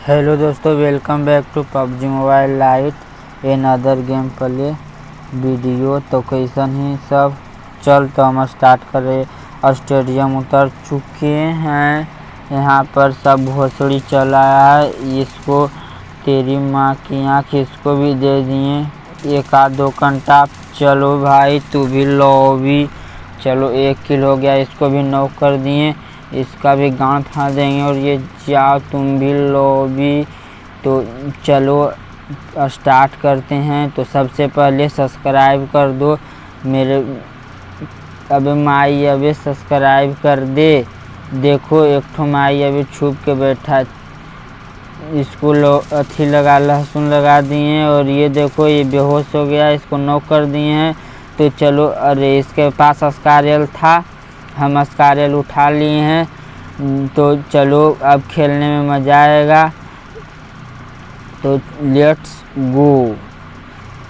Hello दोस्तों welcome back to PUBG mobile lite another game play video तो कैसन ही सब? चल तो हम स्टार्ट कर। स्टेडियम उतर चुके हैं। यहाँ पर सब भोसड़ी चला है। इसको तेरी माँ की आँख इसको भी दे दिए। एक आध दो घंटा चलो भाई, तू भी लो भी। चलो एक किल हो गया, इसको भी नौ कर दिए। इसका भी गांड फाड़ देंगे और ये जाओ तुम भी, लो भी। तो चलो स्टार्ट करते हैं। तो सबसे पहले सब्सक्राइब कर दो। मेरे, अबे माई अबे सब्सक्राइब कर दे। देखो, एक ठो माई अभी छुप के बैठा इसको लो, अथी लगा, लहसुन लगा दिए और ये देखो, ये बेहोश हो गया इसको नॉक कर दिए हैं। तो चलो, अरे, इसके पास अस्कारियल था। हम अस्कारियल उठा लिए हैं। तो चलो, अब खेलने में मज़ा आएगा। तो लेट्स गो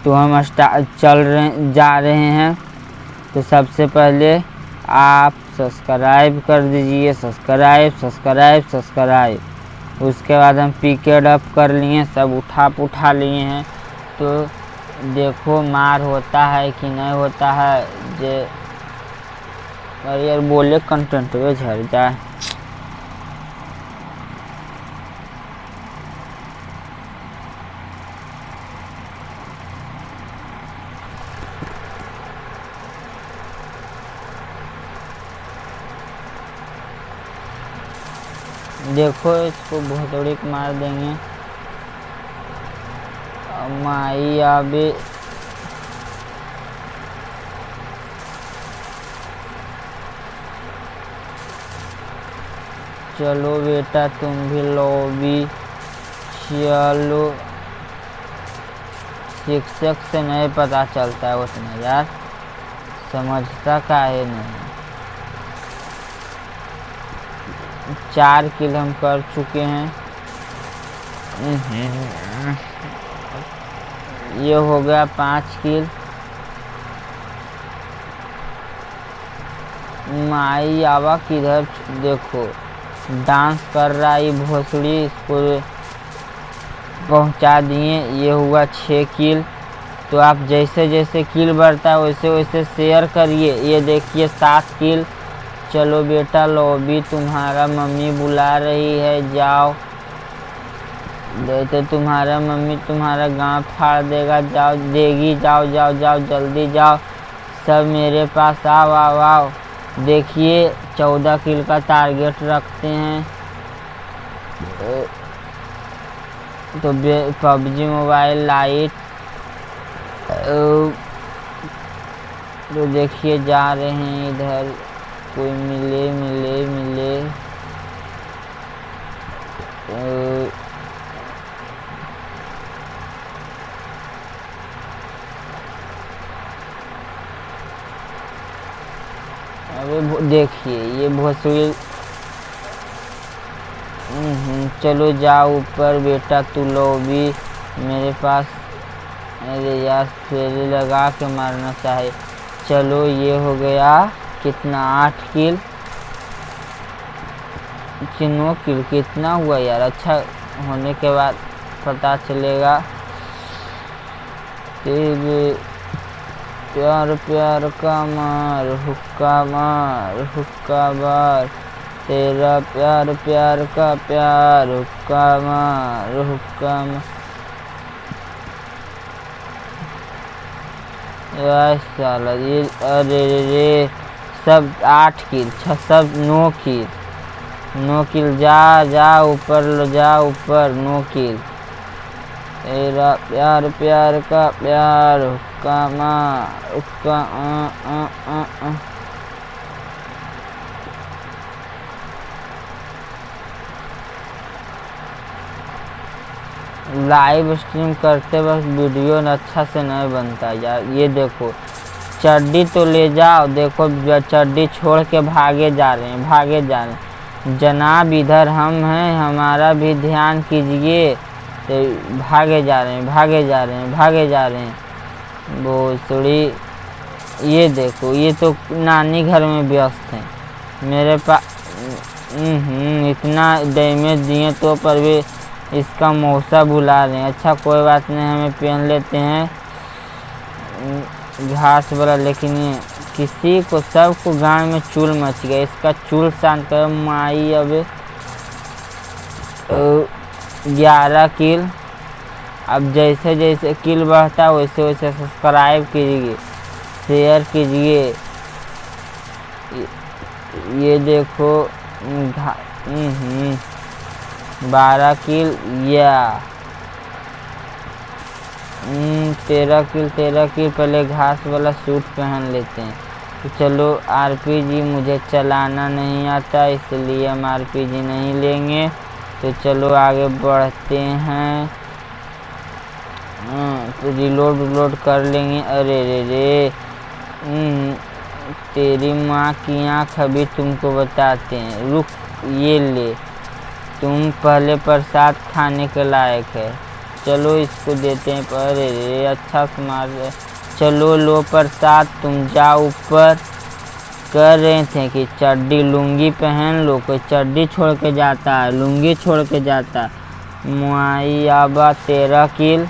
तो हम चल रहे, जा रहे हैं। तो सबसे पहले आप सब्सक्राइब कर दीजिए सब्सक्राइब सब्सक्राइब सब्सक्राइब उसके बाद हम पिकेड अप कर लिए, सब उठा पुठा लिए हैं। तो देखो, मार होता है कि नहीं होता है। जे अरे यार बोले कंटेंट वे झड़ जाए देखो इसको बहुत बड़ी मार देंगे। माई अभी चलो बेटा, तुम भी लो भी चलो। शिक्षक से नहीं पता चलता है उतना यार। समझता का है नहीं? चार किल हम कर चुके हैं। ये हो गया पाँच किल। माई आवा किधर देखो। डांस कर रहा है भोसड़ी, इसको पहुँचा दिए। ये हुआ छः किल। तो आप जैसे जैसे किल बढ़ता है, वैसे वैसे शेयर करिए। ये देखिए सात किल। चलो बेटा, लॉबी तुम्हारा मम्मी बुला रही है, जाओ। तो तुम्हारा मम्मी तुम्हारा गाँव फाड़ देगा, जाओ। देगी, जाओ जाओ जाओ, जल्दी जाओ। सब मेरे पास आओ आओ आओ। देखिए, चौदह किल का टारगेट रखते हैं। तो पबजी मोबाइल लाइट तो देखिए जा रहे हैं, इधर कोई मिले मिले मिले अबे देखिए, ये भोसड़ी चलो जाओ ऊपर, बेटा तू लो भी। मेरे पास, अरे यार, फेरे लगा के मारना चाहे। चलो, ये हो गया कितना? आठ किल। नौ किल कितना हुआ यार? अच्छा होने के बाद पता चलेगा। प्यार प्यार का मार, हुक्का मार, हुक्का बार तेरा प्यार प्यार का प्यार, हुक्का मार हुक्का मार। ये, अरे रे सब आठ किल, छ, सब नौ किल। नौ किल, जा जा ऊपर लो जा ऊपर, नौ किल। तेरा प्यार प्यार का प्यार हुक्का मार हुक्का आ आ आ आ लाइव स्ट्रीम करते वक्त वीडियो अच्छा से नहीं बनता यार, ये देखो। चड्डी तो ले जाओ, देखो चड्डी छोड़ के भागे जा रहे हैं, भागे जा रहे हैं। जनाब इधर हम हैं, हमारा भी ध्यान कीजिए। तो भागे जा रहे हैं, भागे जा रहे हैं, भागे जा रहे हैं। भोसड़ी ये देखो, ये तो नानी घर में व्यस्त हैं। मेरे पास इतना डैमेज दिए तो पर भी इसका मौसा बुला रहे हैं। अच्छा कोई बात नहीं, हमें पहन लेते हैं। घास वाला, लेकिन ये किसी को, सबको गाँव में चूल मच गया। इसका चूल शांत कर माई अब ग्यारह किल। अब जैसे जैसे किल बढ़ता, वैसे वैसे सब्सक्राइब कीजिए शेयर कीजिए। ये देखो बारह किल, या। तेरह किल तेरह किल, पहले घास वाला सूट पहन लेते हैं। तो चलो आरपीजी मुझे चलाना नहीं आता, इसलिए हम आरपीजी नहीं लेंगे। तो चलो आगे बढ़ते हैं। हाँ, तो रिलोड रिलोड कर लेंगे। अरे रे रे। तेरी माँ की आँख अभी तुमको बताते हैं। रुक ये ले। तुम पहले प्रसाद खाने के लायक है। चलो इसको देते हैं। अरे रे अच्छा से मार चलो लो प्रसाद। तुम जाओ ऊपर। कर रहे थे कि चड्डी लुंगी पहन लो, कोई चड्डी छोड़ के जाता है, लुंगी छोड़ के जाता है। मुआई आबा, तेरह किल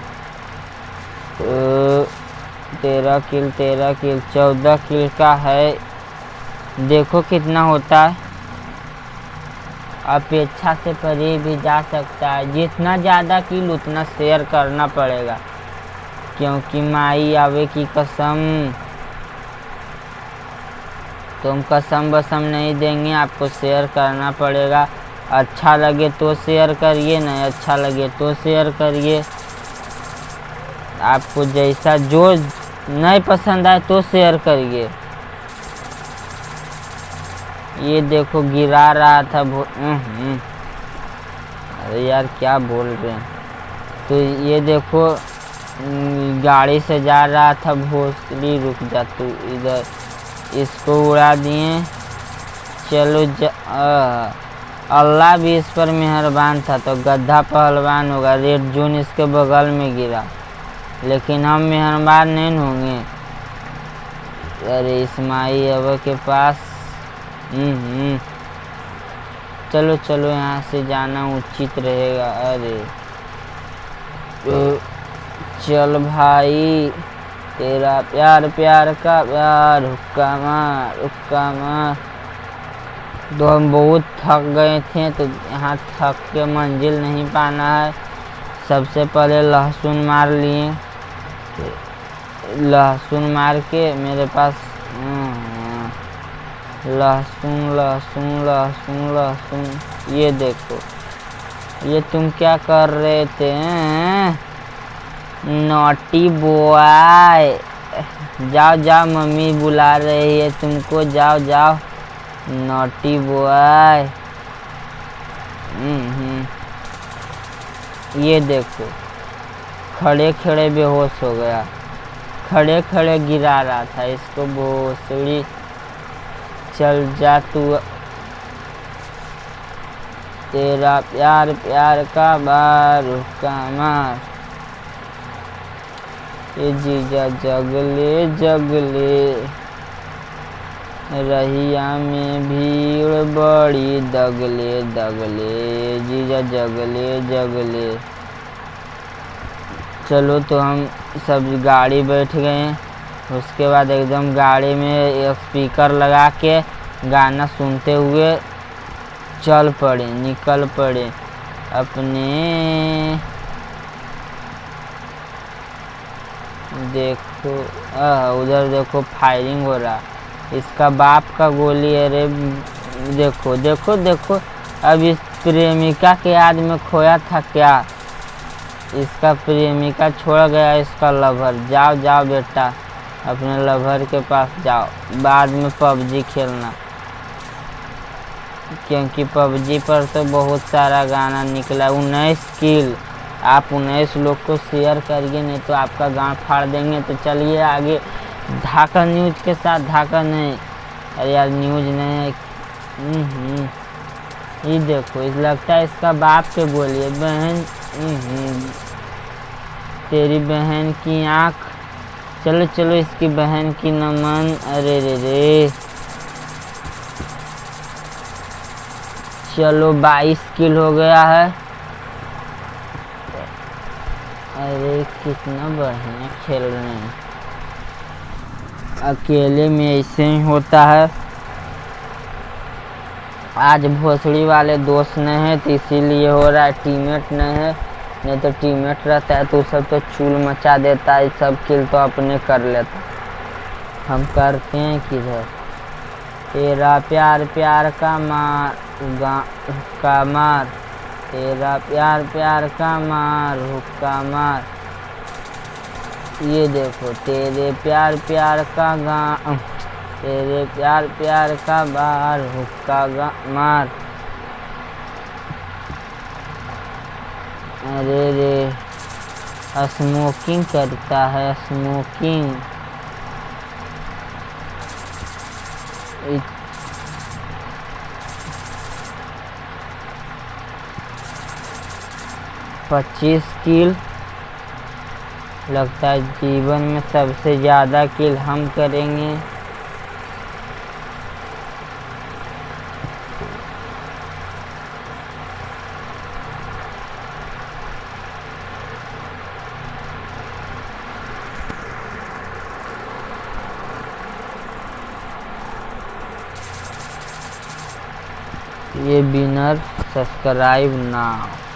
तेरह किल तेरह किल, चौदह किल का है। देखो कितना होता है। अपेक्षा से परे भी जा सकता है। जितना ज़्यादा किल, उतना शेयर करना पड़ेगा। क्योंकि माई आवे की कसम। तुम कसम बसम नहीं देंगे, आपको शेयर करना पड़ेगा। अच्छा लगे तो शेयर करिए, नहीं अच्छा लगे तो शेयर करिए। आपको जैसा जो नहीं पसंद आए तो शेयर करिए। ये देखो, गिरा रहा था अरे यार, क्या बोल रहे हैं? तो ये देखो, गाड़ी से जा रहा था भोसली रुक जा तू इधर। इसको उड़ा दिए। चलो अल्लाह भी इस पर मेहरबान था तो गद्दा पहलवान होगा रेड जोन इसके बगल में गिरा। लेकिन हम मेहरबान नहीं होंगे। अरे इस्माई अब के पास। हम्म, हम्म। चलो चलो यहाँ से जाना उचित रहेगा। अरे। तो चल भाई। तेरा प्यार प्यार का प्यार हुक्का मार हुक्का मार। तो हम बहुत थक गए थे तो यहाँ थक के मंजिल नहीं पाना है। सबसे पहले लहसुन मार लिए। लहसुन मार के मेरे पास हम्म, लहसुन लहसुन लहसुन लहसुन। ये देखो ये तुम क्या कर रहे थे नोटी बॉय जाओ जाओ मम्मी बुला रही है तुमको। जाओ जाओ। नोटी बॉय हम्म, ये देखो। खड़े खड़े बेहोश हो गया। खड़े खड़े गिरा रहा था इसको भोसड़ी। चल जा तू। तेरा प्यार प्यार का बार का मार। ये जीजा जगले जगले। रहिया में भीड़ बड़ी, दगले दगले। जीजा जगले जगले। चलो तो हम सब गाड़ी बैठ गए। उसके बाद एकदम गाड़ी में स्पीकर लगा के गाना सुनते हुए चल पड़े, निकल पड़े। अपने देखो उधर देखो फायरिंग हो रहा। इसका बाप का गोली, अरे, देखो देखो देखो। अब इस प्रेमिका के याद में खोया था क्या? इसका प्रेमिका छोड़ गया इसका लवर जाओ जाओ बेटा, अपने लवर के पास जाओ। बाद में पबजी खेलना। क्योंकि पबजी पर तो बहुत सारा गाना निकला, उन्नीस किल। आप उन्नीस लोग को शेयर करिए नहीं तो आपका गाँव फाड़ देंगे। तो चलिए आगे। ढाका न्यूज़ के साथ ढाका नहीं। अरे यार न्यूज़ नहीं। हम्म, हम्म। ये देखो इस लगता है इसका बाप के बोलिए। बहन हम्म, तेरी बहन की आँख। चलो चलो इसकी बहन की नमन। अरे रे रे। चलो बाईस किल हो गया है अरे कितना बढ़िया खेल रहे हैं। अकेले में ऐसे ही होता है। आज भोसड़ी वाले दोस्त नहीं है तो इसीलिए हो रहा है टीममेट नहीं है। नहीं तो टीममेट रहता है तो सब तो चूल मचा देता है सब किल तो अपने कर लेता हम करते हैं किधर? तेरा प्यार प्यार का मार का मार। तेरा प्यार प्यार का मार, हुक्का मार। ये देखो, तेरे प्यार प्यार का गा तेरे प्यार प्यार का बार, हुक्का गा, मार। अरे रे स्मोकिंग करता है स्मोकिंग पच्चीस किल लगता है जीवन में सबसे ज़्यादा किल हम करेंगे। ये विनर सब्सक्राइब नाउ